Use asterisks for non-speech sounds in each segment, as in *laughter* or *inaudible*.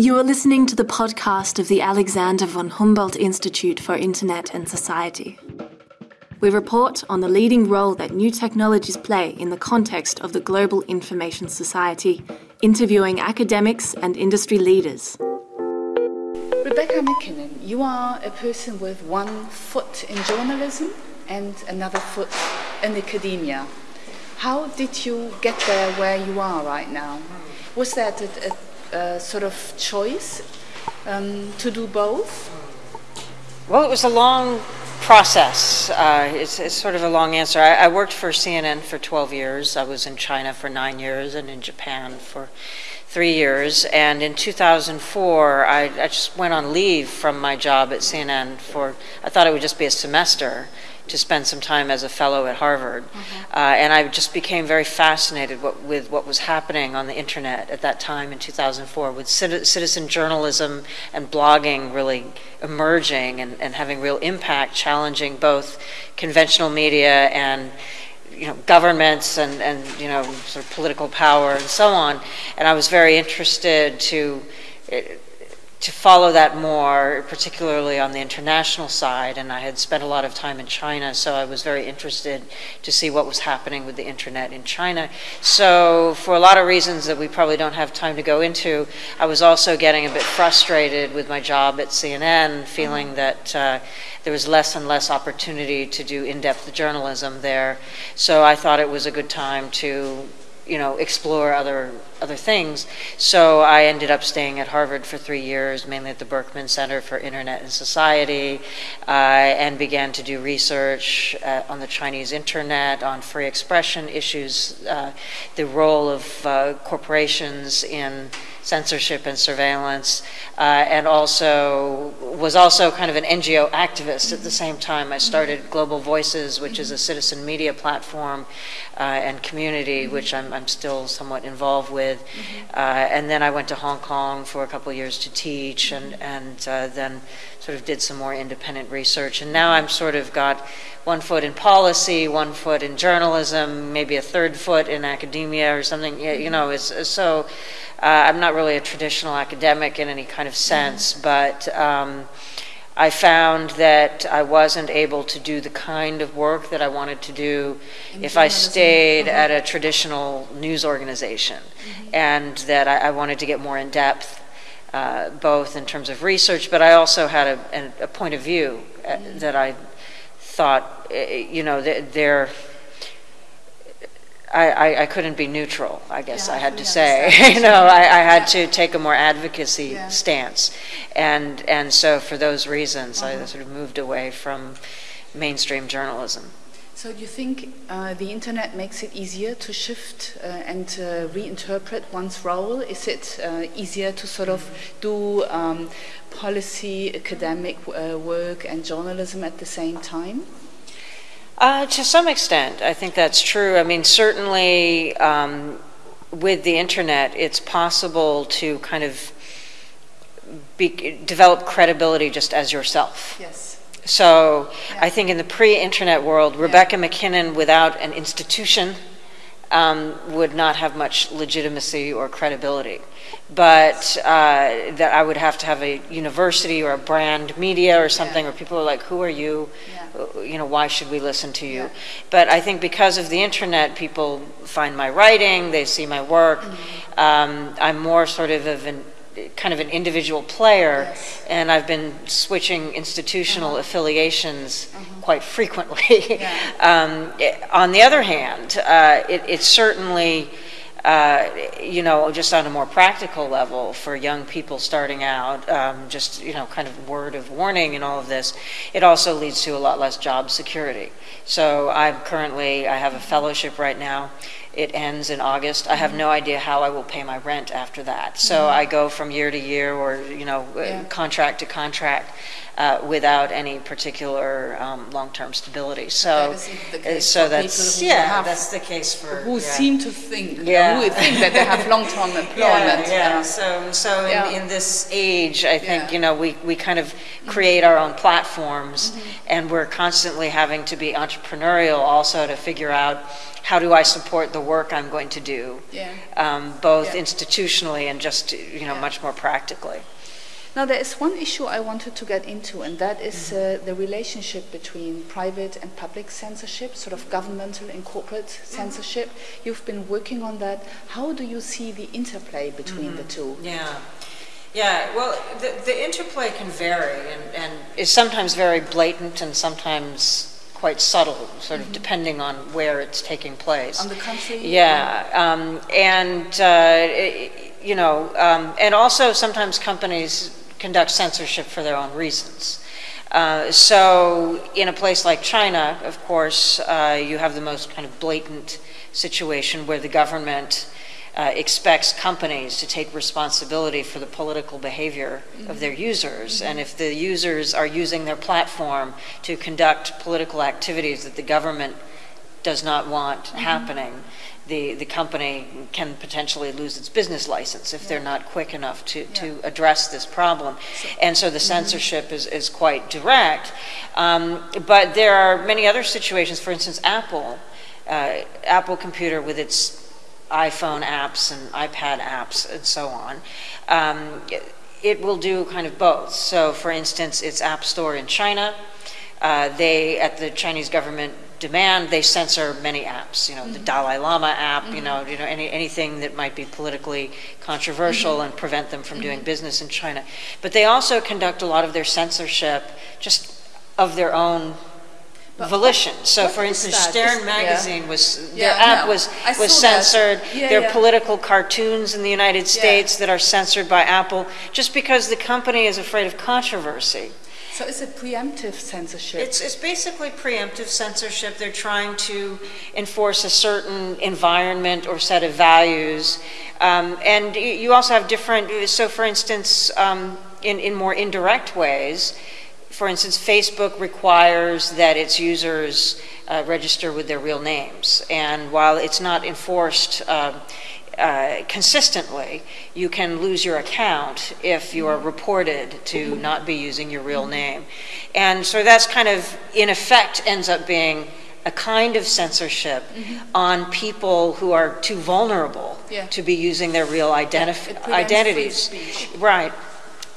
You are listening to the podcast of the Alexander von Humboldt Institute for Internet and Society. We report on the leading role that new technologies play in the context of the global information society, interviewing academics and industry leaders. Rebecca MacKinnon, you are a person with one foot in journalism and another foot in academia. How did you get there where you are right now? Was that a, a, a sort of choice um, to do both? Well, it was a long process. Uh, it's, it's, sort of a long answer. I, I, worked for CNN for 12 years. I was in China for nine years and in Japan for three years. And in 2004, I, I just went on leave from my job at CNN for, I thought it would just be a semester to spend some time as a fellow at Harvard. Mm-hmm. Uh, and I just became very fascinated what, with what was happening on the internet at that time in 2004 with citizen journalism and blogging really emerging and, and having real impact, challenging both conventional media and you know, governments and, and you know, sort of political power and so on. And I was very interested to to follow that more, particularly on the international side. And I had spent a lot of time in China, so I was very interested to see what was happening with the internet in China. So, for a lot of reasons that we probably don't have time to go into, I was also getting a bit frustrated with my job at CNN, feeling mm-hmm. that uh, there was less and less opportunity to do in depth journalism there. So, I thought it was a good time to you know, explore other other things. So I ended up staying at Harvard for three years, mainly at the Berkman Center for Internet and Society, uh, and began to do research uh, on the Chinese internet, on free expression issues, uh, the role of uh, corporations in censorship and surveillance, uh, and also was also kind of an NGO activist at the same time. I started Global Voices, which is a citizen media platform uh, and community, which I'm, I'm, still somewhat involved with. Uh, and then I went to Hong Kong for a couple years to teach, and and uh, then sort of did some more independent research. And now I'm sort of got one foot in policy, one foot in journalism, maybe a third foot in academia or something. You know, it's, so uh, I'm not really a traditional academic in any kind of sense, but um, I found that I wasn't able to do the kind of work that I wanted to do if I stayed uh-huh. at a traditional news organization, mm-hmm. and that I, I, wanted to get more in depth, uh, both in terms of research, but I also had a, a, a point of view uh, mm-hmm. that I thought, uh, you know, that there I, I, I, couldn't be neutral, I guess yeah, I had to say. *laughs* you know, I, I had to take a more advocacy yeah. stance. And, and so for those reasons, uh-huh. I sort of moved away from mainstream journalism. So do you think uh, the internet makes it easier to shift uh, and reinterpret one's role? Is it uh, easier to sort of do um, policy, academic uh, work and journalism at the same time? Uh, to some extent, I think that's true. I mean, certainly um, with the internet, it's possible to kind of be, develop credibility just as yourself. Yes. So yeah. I think in the pre-internet world, Rebecca yeah. MacKinnon, without an institution, um, would not have much legitimacy or credibility. But uh, that I would have to have a university or a brand media or something, yeah. where people are like, "Who are you? Yeah. You know, why should we listen to you?" Yeah. But I think because of the internet, people find my writing, they see my work. Mm-hmm. Um, I'm more sort of of an kind of an individual player, yes. and I've been switching institutional uh-huh. affiliations uh-huh. quite frequently. Yeah. *laughs* um, on the other hand, uh, it, it's certainly. Uh, you know, just on a more practical level for young people starting out, um, just, you know, kind of word of warning and all of this, it also leads to a lot less job security. So I'm currently, I have a fellowship right now it ends in August. I have no idea how I will pay my rent after that. So mm-hmm. I go from year to year or, you know, uh, yeah. contract to contract uh, without any particular um, long-term stability. So, that uh, so that's, yeah, that's the case for, who yeah. seem to think, yeah, would think that they have long-term *laughs* employment. Yeah, yeah. So, so in, in this age, I think. Mm-hmm. you know, we, we kind of create our own platforms and we're constantly having to be entrepreneurial also to figure out how do I support the work I'm going to do? Yeah. Um, both Yeah. institutionally and just, you know, Yeah. much more practically. Now, there is one issue I wanted to get into, and that is Mm-hmm. uh, the relationship between private and public censorship, sort of governmental and corporate Mm-hmm. censorship. You've been working on that. How do you see the interplay between the two? Yeah. Yeah, well, the, the interplay can vary and, and is sometimes very blatant and sometimes quite subtle, sort of depending on where it's taking place. On the country? Yeah, um, and, uh, you know, um, and also sometimes companies conduct censorship for their own reasons. Uh, so in a place like China, of course, uh, you have the most kind of blatant situation where the government uh, expects companies to take responsibility for the political behavior of their users. And if the users are using their platform to conduct political activities that the government does not want happening, the, the company can potentially lose its business license if they're not quick enough to, to address this problem. And so the censorship is, is quite direct. Um, but there are many other situations, for instance, Apple, uh, Apple Computer with its iPhone apps and iPad apps and so on. Um, it, will do kind of both. So, for instance, its App Store in China, uh, they, at the Chinese government demand, they censor many apps. You know, the Dalai Lama app. You know, you know any anything that might be politically controversial and prevent them from doing business in China. But they also conduct a lot of their censorship just of their own volition. So, for instance, that? Stern Is- magazine was Yeah, their app no, was was censored. Yeah, There are yeah. political cartoons in the United States that are censored by Apple just because the company is afraid of controversy. So it's a preemptive censorship. It's, it's basically preemptive censorship. They're trying to enforce a certain environment or set of values. Um, and you also have different, so for instance, um, in, in more indirect ways, for instance, Facebook requires that its users uh, register with their real names. And while it's not enforced uh, uh, consistently, you can lose your account if you are reported to not be using your real name. And so that's kind of, in effect, ends up being a kind of censorship on people who are too vulnerable Yeah. to be using their real identities. Right.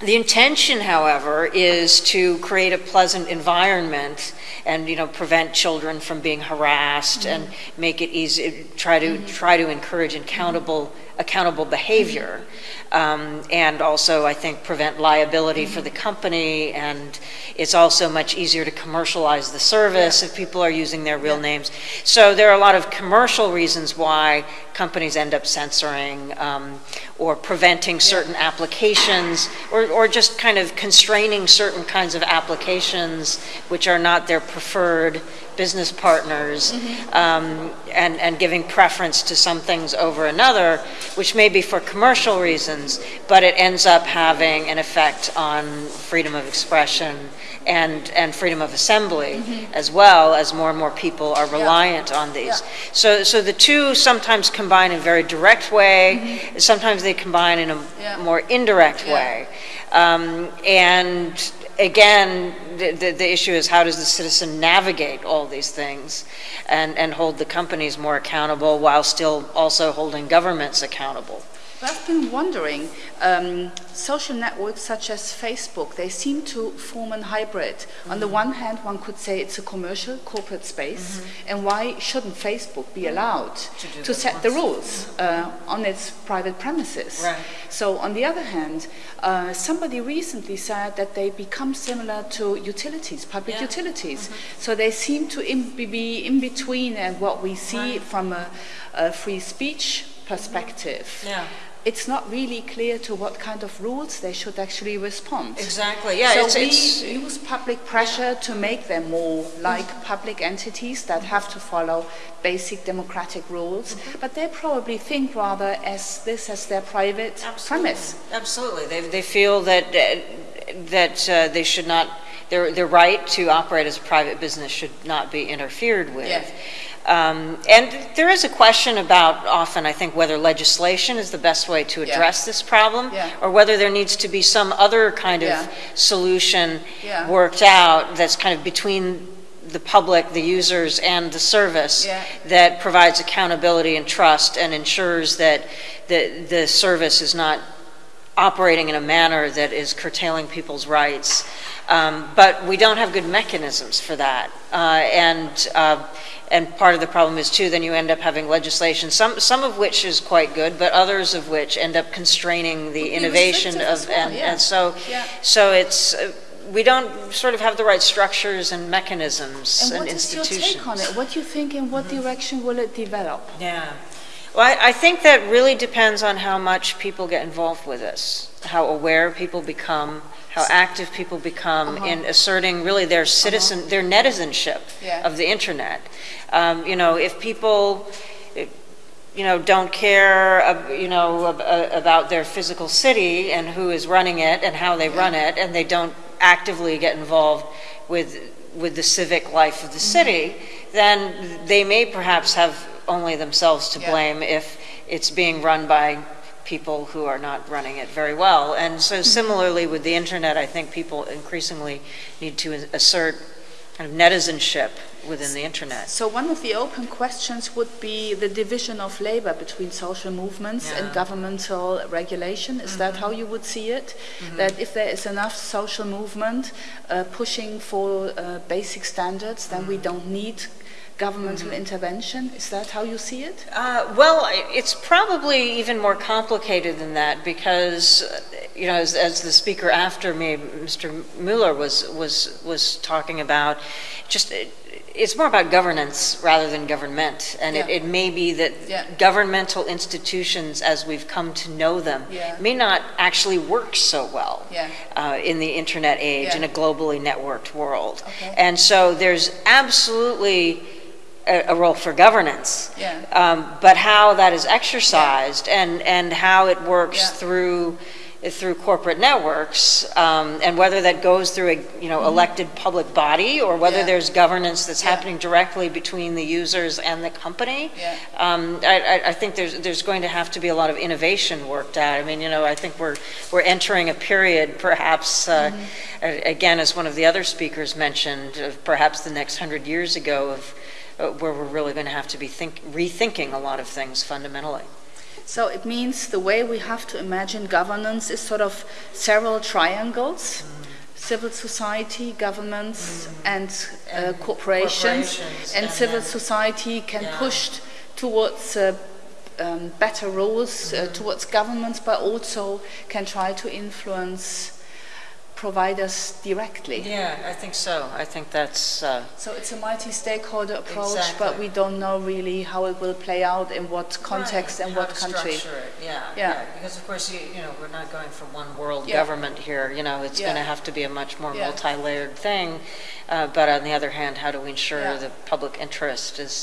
The intention, however, is to create a pleasant environment and, you know, prevent children from being harassed and make it easy, try to, try to encourage accountable, accountable behavior. Um, and also, I think, prevent liability for the company. And it's also much easier to commercialize the service if people are using their real names. So there are a lot of commercial reasons why companies end up censoring um, or preventing certain applications or, or just kind of constraining certain kinds of applications which are not their preferred business partners um, and, and giving preference to some things over another, which may be for commercial reasons, but it ends up having an effect on freedom of expression and, and freedom of assembly as well as more and more people are reliant on these. So, so the two sometimes combine in a very direct way, sometimes they combine in a Yeah. more indirect Yeah. way. Um, and again, the, the, the issue is how does the citizen navigate all these things and, and hold the companies more accountable while still also holding governments accountable? But I've been wondering, um, social networks such as Facebook, they seem to form a hybrid. On the one hand, one could say it's a commercial corporate space, and why shouldn't Facebook be allowed to it set the rules uh, on its private premises? Right. So, on the other hand, uh, somebody recently said that they become similar to utilities, public Yeah. utilities. So they seem to be in between and what we see from a, a free speech perspective. Yeah. It's not really clear to what kind of rules they should actually respond. Exactly, yeah, so it's- we it's- use public pressure to make them more like public entities that have to follow basic democratic rules, but they probably think rather as this as their private premise. Absolutely. They, they feel that, uh, that uh, they should not their, their right to operate as a private business should not be interfered with. Yes. Um, and there is a question about often, I think, whether legislation is the best way to Yeah. address this problem, Yeah. or whether there needs to be some other kind of Yeah. solution Yeah. worked out that's kind of between the public, the users, and the service Yeah. that provides accountability and trust and ensures that the, the service is not operating in a manner that is curtailing people's rights. Um, but we don't have good mechanisms for that. Uh, and, uh, and part of the problem is too, then you end up having legislation, some, some of which is quite good, but others of which end up constraining the innovation of, well, and, yeah. and so, Yeah. so it's, uh, we don't sort of have the right structures and mechanisms And and, what is your institutions. take on it? What do you think, in what direction will it develop? Yeah. Well, I, I think that really depends on how much people get involved with this, how aware people become, how active people become Uh-huh. in asserting really their citizen, their netizenship Yeah. of the internet. Um, you know, if people, eh, you know, don't care, ab- you know, uh, about their physical city and who is running it and how they run it, and they don't actively get involved with with the civic life of the Mm-hmm. city, then they may perhaps have only themselves to Yeah. blame if it's being run by people who are not running it very well. And Mm-hmm. so similarly with the internet, I think people increasingly need to assert kind of netizenship within the internet. So one of the open questions would be the division of labor between social movements and governmental regulation. Is that how you would see it? That if there is enough social movement uh, pushing for uh, basic standards, then we don't need governmental intervention. Is that how you see it? Uh, well, it's probably even more complicated than that because, you know, as, as the speaker after me, Mr. Mueller, was was was talking about, just it, it's more about governance rather than government, and it, Yeah. it may be that Yeah. governmental institutions, as we've come to know them, Yeah. may not actually work so well uh, in the internet age in a globally networked world, Okay. and so there's absolutely a, a role for governance. Yeah. Um, but how that is exercised and, and how it works Yeah. through through corporate networks, um, and whether that goes through a you know elected public body or whether. Yeah. there's governance that's Yeah. happening directly between the users and the company. Yeah. Um, I, I- I think there's there's going to have to be a lot of innovation worked out. I mean, you know, I think we're we're entering a period, perhaps uh, Mm-hmm. again, as one of the other speakers mentioned, of perhaps the next hundred years ago of uh, where we're really going to have to be think, rethinking a lot of things fundamentally. So it means the way we have to imagine governance is sort of several triangles. Civil society, governments, and, uh, corporations, corporations, and, and civil society can Yeah. push towards uh, um, better rules, uh, towards governments, but also can try to influence providers directly. Yeah, I think so. I think that's, uh, So it's a multi-stakeholder approach, but we don't know really how it will play out in what context and How what country. yeah, Yeah. yeah. Because of course, you, you know, we're not going from one world Yeah. government here, you know, it's Yeah. going to have to be a much more multi-layered thing. Uh, but on the other hand, how do we ensure the public interest is,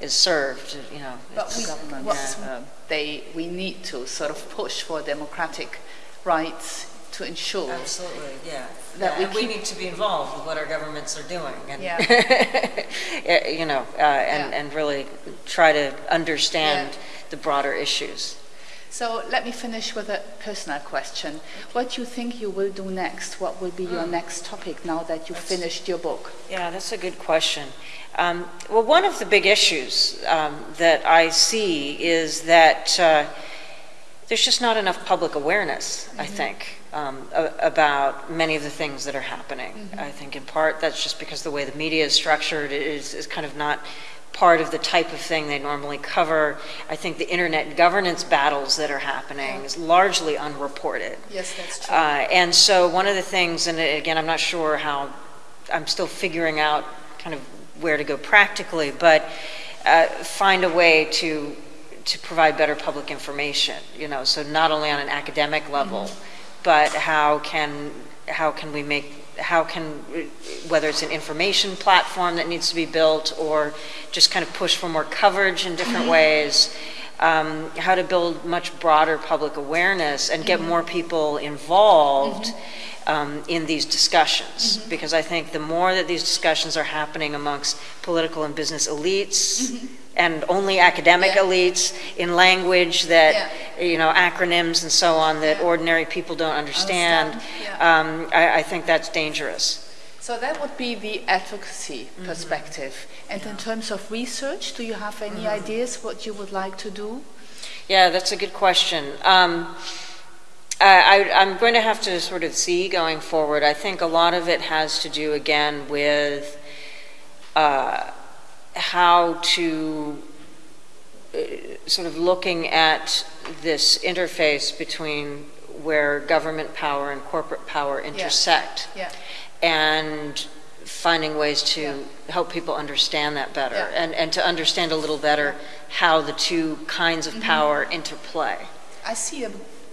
is served, you know? But we, government. um, they, we need to sort of push for democratic rights to ensure. Absolutely, yeah. That Yeah, we and we keep- need to be involved with what our governments are doing. and- Yeah. *laughs* Yeah, You know, uh, and, Yeah. and really try to understand Yeah. the broader issues. So let me finish with a personal question. What do you think you will do next? What will be Hmm. your next topic now that you've finished your book? Yeah, that's a good question. Um, well, one of the big issues um, that I see is that uh, there's just not enough public awareness, I think, um, about many of the things that are happening. I think in part that's just because the way the media is structured is, is kind of not part of the type of thing they normally cover. I think the internet governance battles that are happening is largely unreported. Yes, that's Uh, and so one of the things, and again, I'm not sure how, I'm still figuring out kind of where to go practically, but uh, find a way to to provide better public information. You know, so not only on an academic level, but how can how can we make how can whether it's an information platform that needs to be built or just kind of push for more coverage in different mm-hmm. ways. um, how to build much broader public awareness and get mm-hmm. more people involved mm-hmm. um, in these discussions. Because I think the more that these discussions are happening amongst political and business elites, and only academic Yeah. elites in language that, you know, acronyms and so on that ordinary people don't understand, Understand, um, I, I think that's dangerous. So that would be the advocacy Mm-hmm. perspective. And in terms of research, do you have any Mm-hmm. ideas what you would like to do? Yeah, that's a good question. Um, I, I, I'm going to have to sort of see going forward. I think a lot of it has to do again with uh, how to uh, sort of looking at this interface between where government power and corporate power intersect Yeah. and finding ways to Yeah. help people understand that better Yeah. and, and to understand a little better how the two kinds of power interplay. I see a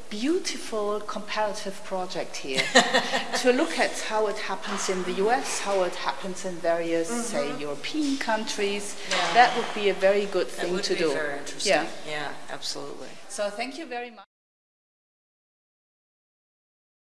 beautiful comparative project here *laughs* to look at how it happens in the US, how it happens in various, say, European countries. Yeah. That would be a very good thing to do. Yeah. Yeah, absolutely. So thank you very much.